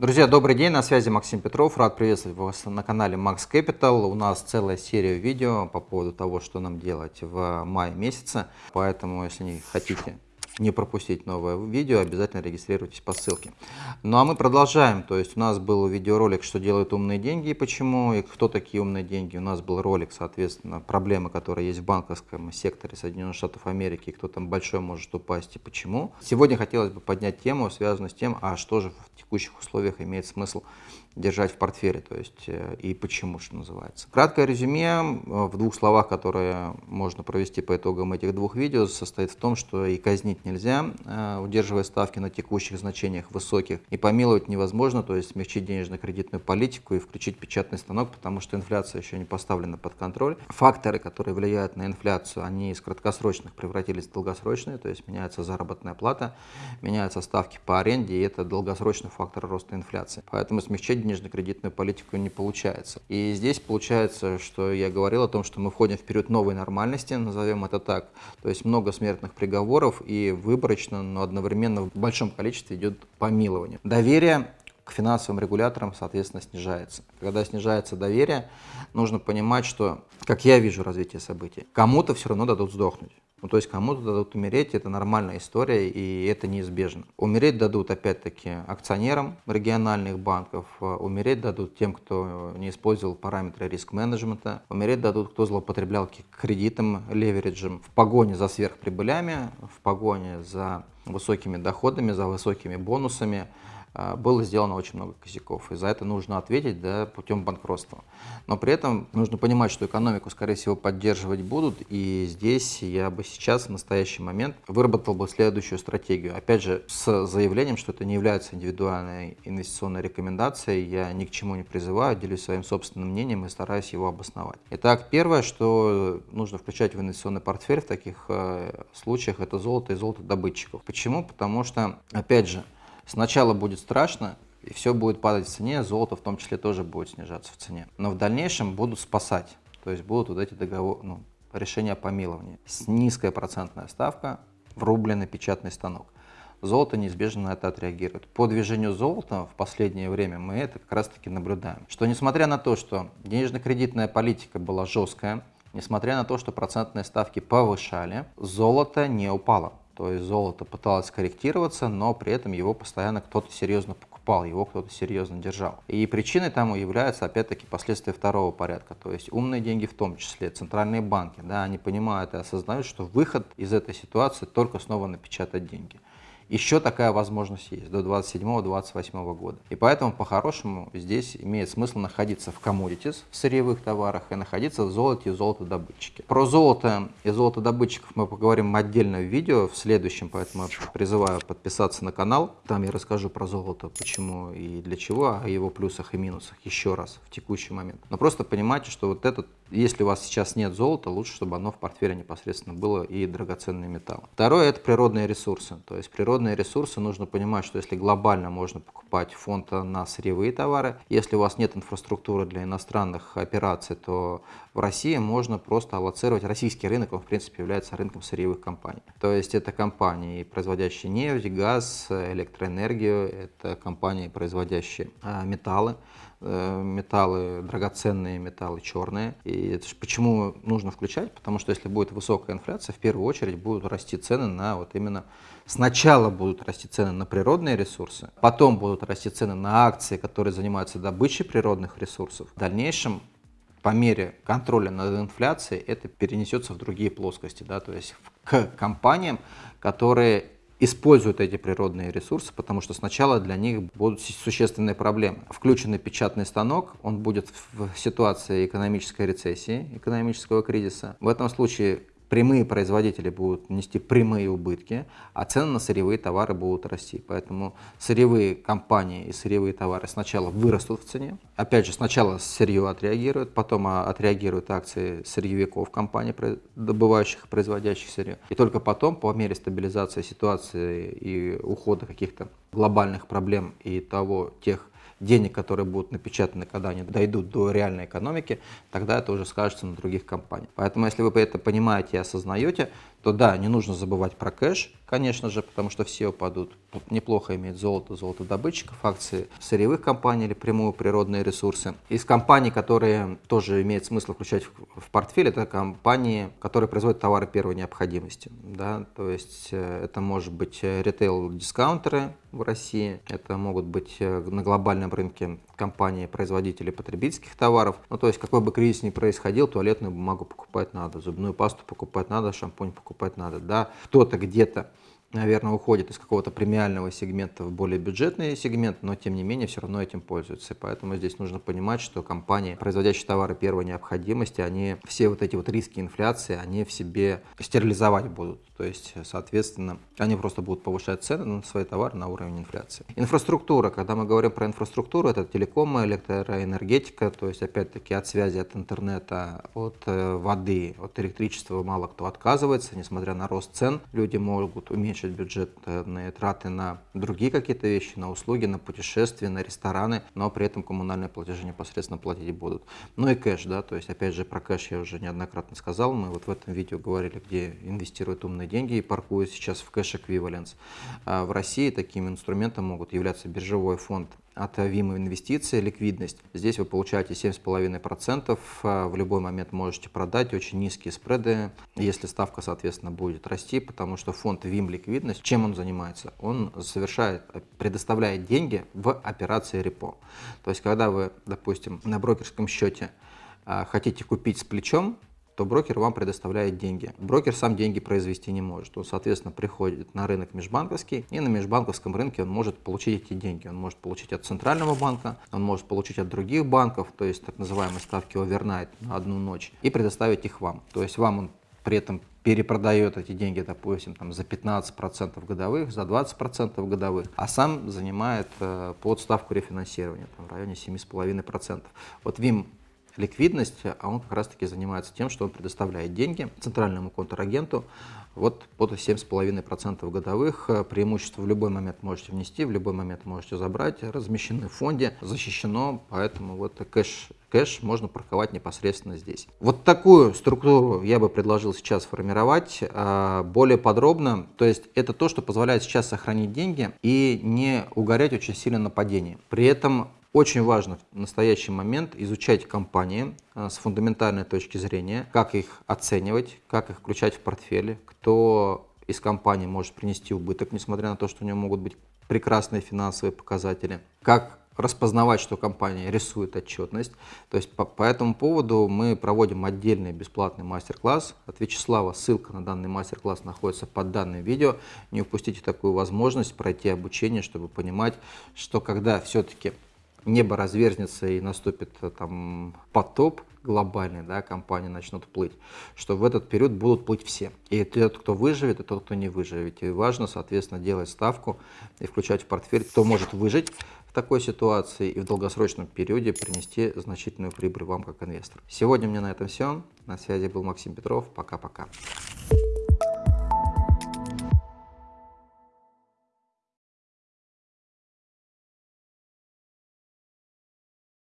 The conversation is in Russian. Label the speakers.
Speaker 1: Друзья, добрый день, на связи Максим Петров, рад приветствовать вас на канале Max Capital. У нас целая серия видео по поводу того, что нам делать в мае месяце, поэтому если не хотите не пропустить новое видео, обязательно регистрируйтесь по ссылке. Ну а мы продолжаем, то есть у нас был видеоролик, что делают умные деньги и почему, и кто такие умные деньги. У нас был ролик, соответственно, проблемы, которые есть в банковском секторе Соединенных Штатов Америки, кто там большой может упасть и почему. Сегодня хотелось бы поднять тему, связанную с тем, а что же в текущих условиях имеет смысл держать в портфеле, то есть э, и почему, что называется. Краткое резюме э, в двух словах, которые можно провести по итогам этих двух видео, состоит в том, что и казнить нельзя, э, удерживая ставки на текущих значениях высоких, и помиловать невозможно, то есть смягчить денежно-кредитную политику и включить печатный станок, потому что инфляция еще не поставлена под контроль. Факторы, которые влияют на инфляцию, они из краткосрочных превратились в долгосрочные, то есть меняется заработная плата, меняются ставки по аренде, и это долгосрочный фактор роста инфляции. Поэтому смягчить денежно-кредитную политику не получается. И здесь получается, что я говорил о том, что мы входим в период новой нормальности, назовем это так. То есть много смертных приговоров и выборочно, но одновременно в большом количестве идет помилование. Доверие к финансовым регуляторам, соответственно, снижается. Когда снижается доверие, нужно понимать, что, как я вижу развитие событий, кому-то все равно дадут сдохнуть. Ну, то есть кому-то дадут умереть, это нормальная история, и это неизбежно. Умереть дадут, опять-таки, акционерам региональных банков, а умереть дадут тем, кто не использовал параметры риск-менеджмента, умереть дадут, кто злоупотреблял кредитом, левериджем в погоне за сверхприбылями, в погоне за высокими доходами, за высокими бонусами, было сделано очень много косяков. И за это нужно ответить да, путем банкротства. Но при этом нужно понимать, что экономику, скорее всего, поддерживать будут. И здесь я бы сейчас, в настоящий момент, выработал бы следующую стратегию. Опять же, с заявлением, что это не является индивидуальной инвестиционной рекомендацией. Я ни к чему не призываю, делюсь своим собственным мнением и стараюсь его обосновать. Итак, первое, что нужно включать в инвестиционный портфель в таких э, случаях, это золото и золотодобытчиков. Почему? Потому что, опять же, Сначала будет страшно, и все будет падать в цене, золото в том числе тоже будет снижаться в цене. Но в дальнейшем будут спасать, то есть будут вот эти договоры, ну, решения о. С низкая процентная ставка в рубленый печатный станок. Золото неизбежно на это отреагирует. По движению золота в последнее время мы это как раз таки наблюдаем. Что несмотря на то, что денежно-кредитная политика была жесткая, несмотря на то, что процентные ставки повышали, золото не упало. То есть золото пыталось корректироваться, но при этом его постоянно кто-то серьезно покупал, его кто-то серьезно держал. И причиной тому является, опять-таки, последствия второго порядка. То есть умные деньги в том числе, центральные банки, да, они понимают и осознают, что выход из этой ситуации только снова напечатать деньги еще такая возможность есть до 27-28 года. И поэтому по-хорошему здесь имеет смысл находиться в commodities, в сырьевых товарах и находиться в золоте и золотодобытчике. Про золото и золотодобытчиков мы поговорим отдельно в видео в следующем, поэтому призываю подписаться на канал. Там я расскажу про золото, почему и для чего, о его плюсах и минусах еще раз в текущий момент. Но просто понимайте, что вот этот если у вас сейчас нет золота, лучше, чтобы оно в портфеле непосредственно было и драгоценные металлы. Второе – это природные ресурсы. То есть природные ресурсы нужно понимать, что если глобально можно покупать фонд на сырьевые товары, если у вас нет инфраструктуры для иностранных операций, то в России можно просто аллоцировать российский рынок, он в принципе является рынком сырьевых компаний. То есть это компании, производящие нефть, газ, электроэнергию, это компании, производящие а, металлы. Э, металлы, драгоценные металлы черные. И это же почему нужно включать? Потому что если будет высокая инфляция, в первую очередь будут расти цены на вот именно... Сначала будут расти цены на природные ресурсы, потом будут расти цены на акции, которые занимаются добычей природных ресурсов. В дальнейшем по мере контроля над инфляцией это перенесется в другие плоскости, да, то есть к компаниям, которые используют эти природные ресурсы, потому что сначала для них будут существенные проблемы. Включенный печатный станок, он будет в ситуации экономической рецессии, экономического кризиса. В этом случае прямые производители будут нести прямые убытки, а цены на сырьевые товары будут расти. Поэтому сырьевые компании и сырьевые товары сначала вырастут в цене. Опять же, сначала сырье отреагирует, потом а, отреагируют акции сырьевиков компаний, добывающих и производящих сырье. И только потом, по мере стабилизации ситуации и ухода каких-то глобальных проблем и того, тех денег, которые будут напечатаны, когда они дойдут до реальной экономики, тогда это уже скажется на других компаниях. Поэтому, если вы это понимаете и осознаете, то да, не нужно забывать про кэш, конечно же, потому что все упадут. Неплохо иметь золото, золотодобытчиков, акции сырьевых компаний или прямую природные ресурсы. Из компаний, которые тоже имеет смысл включать в портфель, это компании, которые производят товары первой необходимости. Да? То есть э, это может быть ритейл-дискаунтеры в России, это могут быть э, на глобальном рынке компании, производители потребительских товаров. Ну, то есть какой бы кризис ни происходил, туалетную бумагу покупать надо, зубную пасту покупать надо, шампунь покупать надо. Да? Кто-то где-то наверное, уходит из какого-то премиального сегмента в более бюджетный сегмент, но тем не менее все равно этим пользуются. Поэтому здесь нужно понимать, что компании, производящие товары первой необходимости, они все вот эти вот риски инфляции, они в себе стерилизовать будут. То есть, соответственно, они просто будут повышать цены на свои товары на уровень инфляции. Инфраструктура. Когда мы говорим про инфраструктуру, это телеком, электроэнергетика, то есть, опять-таки, от связи, от интернета, от э, воды, от электричества мало кто отказывается, несмотря на рост цен. Люди могут уменьшить бюджетные траты на другие какие-то вещи, на услуги, на путешествия, на рестораны, но при этом коммунальные платежи непосредственно платить будут. Ну и кэш, да, то есть, опять же, про кэш я уже неоднократно сказал, мы вот в этом видео говорили, где инвестируют умные деньги и паркуют сейчас в кэш эквиваленс. В России таким инструментом могут являться биржевой фонд от ВИМа инвестиции, ликвидность. Здесь вы получаете 7,5%, а, в любой момент можете продать, очень низкие спреды, если ставка, соответственно, будет расти, потому что фонд ВИМ ликвидность, чем он занимается? Он совершает, предоставляет деньги в операции репо. То есть, когда вы, допустим, на брокерском счете а, хотите купить с плечом, то брокер вам предоставляет деньги. Брокер сам деньги произвести не может. Он, соответственно, приходит на рынок межбанковский, и на межбанковском рынке он может получить эти деньги. Он может получить от центрального банка, он может получить от других банков, то есть так называемые ставки овернайт на одну ночь, и предоставить их вам. То есть вам он при этом перепродает эти деньги, допустим, там, за 15% годовых, за 20% годовых, а сам занимает э, под ставку рефинансирования там, в районе 7,5%. Вот ВИМ ликвидность, а он как раз-таки занимается тем, что он предоставляет деньги центральному контрагенту вот под 7,5% годовых. Преимущество в любой момент можете внести, в любой момент можете забрать, размещены в фонде, защищено, поэтому вот кэш кэш можно парковать непосредственно здесь. Вот такую структуру я бы предложил сейчас формировать а, более подробно. То есть это то, что позволяет сейчас сохранить деньги и не угорять очень сильно на падении. При этом очень важно в настоящий момент изучать компании э, с фундаментальной точки зрения, как их оценивать, как их включать в портфели, кто из компаний может принести убыток, несмотря на то, что у него могут быть прекрасные финансовые показатели, как распознавать, что компания рисует отчетность. То есть по, по этому поводу мы проводим отдельный бесплатный мастер-класс от Вячеслава. Ссылка на данный мастер-класс находится под данным видео. Не упустите такую возможность пройти обучение, чтобы понимать, что когда все-таки небо разверзнется и наступит э, там потоп глобальный, да, компании начнут плыть, что в этот период будут плыть все. И тот, кто выживет, и тот, кто не выживет. И важно, соответственно, делать ставку и включать в портфель, кто может выжить в такой ситуации и в долгосрочном периоде принести значительную прибыль вам как инвестор. Сегодня у меня на этом все. На связи был Максим Петров. Пока-пока.